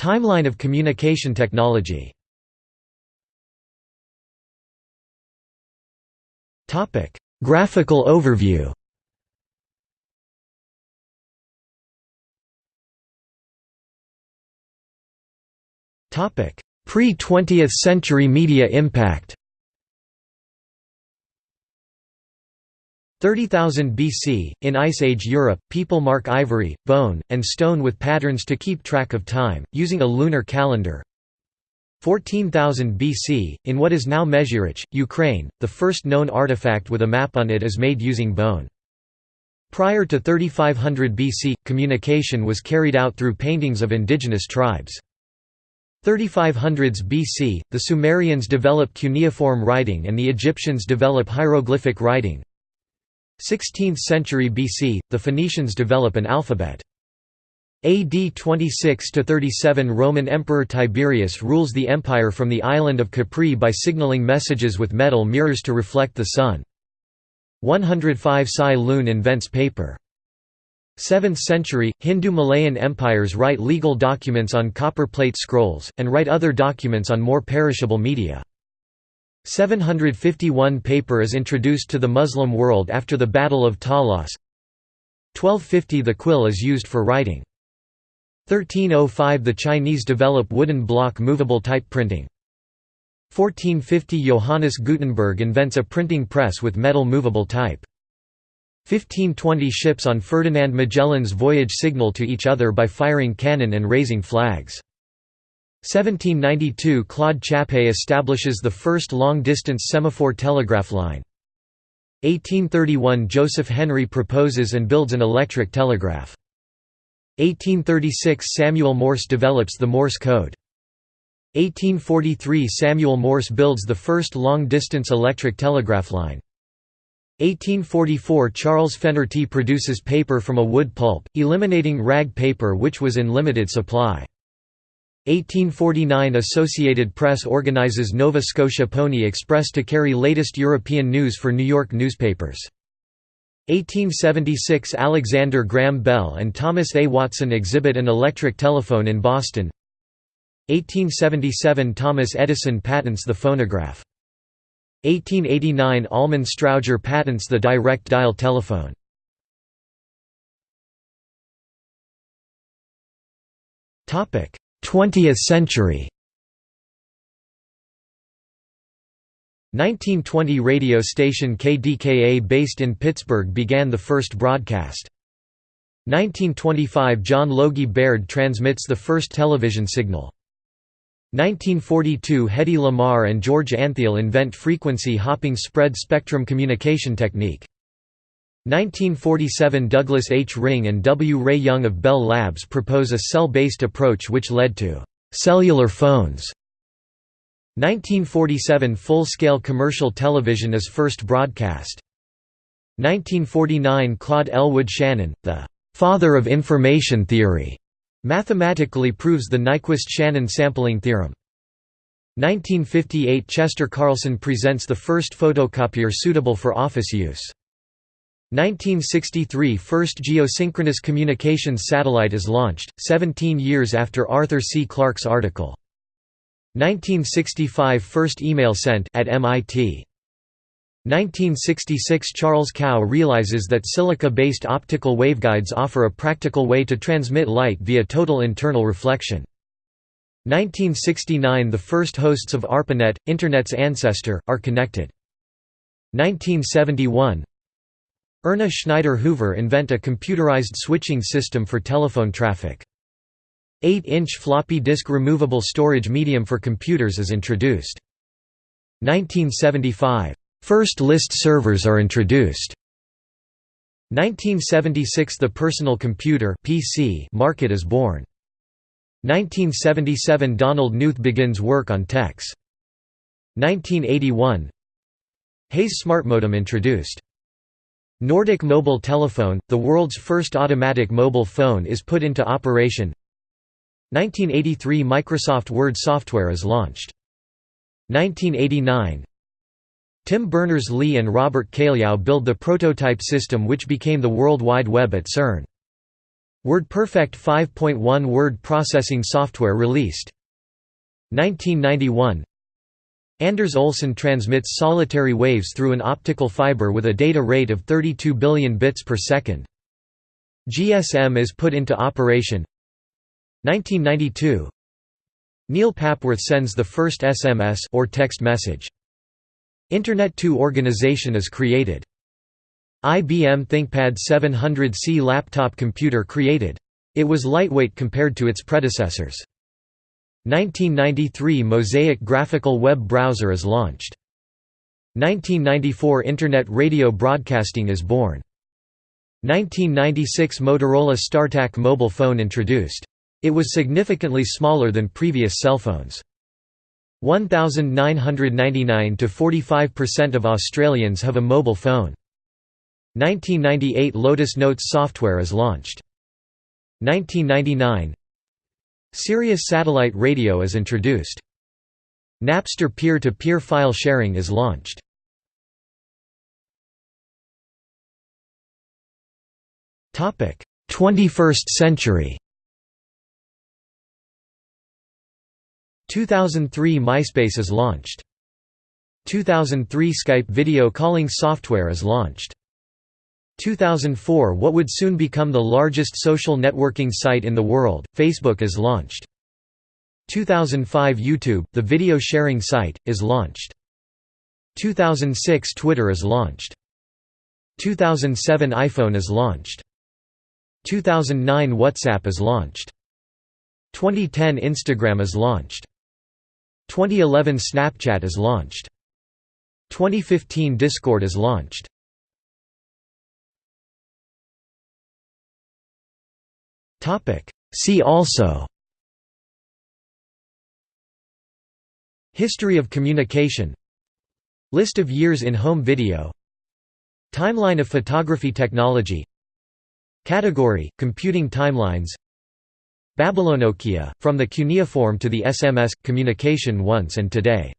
Timeline of communication technology. Graphical overview. Topic. Pre-20th century media impact 30,000 BC, in Ice Age Europe, people mark ivory, bone, and stone with patterns to keep track of time, using a lunar calendar. 14,000 BC, in what is now Mezhyrich, Ukraine, the first known artifact with a map on it is made using bone. Prior to 3500 BC, communication was carried out through paintings of indigenous tribes. 3500s BC, the Sumerians develop cuneiform writing and the Egyptians develop hieroglyphic writing. 16th century BC, the Phoenicians develop an alphabet. AD 26–37 Roman Emperor Tiberius rules the empire from the island of Capri by signaling messages with metal mirrors to reflect the sun. 105 Cai Lun invents paper. 7th century, Hindu-Malayan empires write legal documents on copper plate scrolls, and write other documents on more perishable media. 751 paper is introduced to the Muslim world after the Battle of Talas. 1250 The quill is used for writing. 1305 The Chinese develop wooden block movable type printing. 1450 Johannes Gutenberg invents a printing press with metal movable type. 1520 Ships on Ferdinand Magellan's voyage signal to each other by firing cannon and raising flags. 1792 Claude Chappe establishes the first long-distance semaphore telegraph line. 1831 Joseph Henry proposes and builds an electric telegraph. 1836 Samuel Morse develops the Morse code. 1843 Samuel Morse builds the first long-distance electric telegraph line. 1844 Charles Fennerty produces paper from a wood pulp, eliminating rag paper which was in limited supply. 1849 Associated Press organizes Nova Scotia Pony Express to carry latest European news for New York newspapers. 1876 Alexander Graham Bell and Thomas A. Watson exhibit an electric telephone in Boston 1877 Thomas Edison patents the phonograph. 1889 Almon Strowger patents the direct dial telephone. Topic: 20th century 1920 radio station KDKA based in Pittsburgh began the first broadcast. 1925 John Logie Baird transmits the first television signal. 1942 Hedy Lamarr and George Antheil invent frequency hopping spread spectrum communication technique. 1947 Douglas H. Ring and W. Ray Young of Bell Labs propose a cell-based approach which led to «cellular phones». 1947 Full-scale commercial television is first broadcast. 1949 Claude Elwood Shannon, the «father of information theory», mathematically proves the Nyquist-Shannon sampling theorem. 1958 Chester Carlson presents the first photocopier suitable for office use. 1963 – First geosynchronous communications satellite is launched, 17 years after Arthur C. Clarke's article. 1965 – First email sent at MIT. 1966 – Charles Kao realizes that silica-based optical waveguides offer a practical way to transmit light via total internal reflection. 1969 – The first hosts of ARPANET, Internet's ancestor, are connected. 1971 Erna Schneider Hoover invent a computerized switching system for telephone traffic. 8-inch floppy disk removable storage medium for computers is introduced. 1975. First list servers are introduced. 1976 – The personal computer PC market is born. 1977 – Donald Knuth begins work on TeX. 1981 Hayes SmartModem introduced. Nordic Mobile Telephone, the world's first automatic mobile phone is put into operation 1983 – Microsoft Word software is launched. 1989 Tim Berners-Lee and Robert Cailliau build the prototype system which became the World Wide Web at CERN. WordPerfect 5.1 word processing software released. 1991 Anders Olsson transmits solitary waves through an optical fiber with a data rate of 32 billion bits per second. GSM is put into operation 1992 Neil Papworth sends the first SMS or text message. Internet 2 organization is created. IBM ThinkPad 700C laptop computer created. It was lightweight compared to its predecessors. 1993 Mosaic graphical web browser is launched. 1994 Internet radio broadcasting is born. 1996 Motorola StarTAC mobile phone introduced. It was significantly smaller than previous cell phones. 1999 to 45% of Australians have a mobile phone. 1998 Lotus Notes software is launched. 1999 Sirius satellite radio is introduced. Napster peer-to-peer -peer file sharing is launched. Topic: 21st century. 2003 MySpace is launched. 2003 Skype video calling software is launched. 2004 What would soon become the largest social networking site in the world, Facebook is launched. 2005 YouTube, the video sharing site, is launched. 2006 Twitter is launched. 2007 iPhone is launched. 2009 WhatsApp is launched. 2010 Instagram is launched. 2011 Snapchat is launched. 2015 Discord is launched. See also. History of communication. List of years in home video. Timeline of photography technology. Category – Computing timelines. Babylonokia, from the cuneiform to the SMS, communication once and today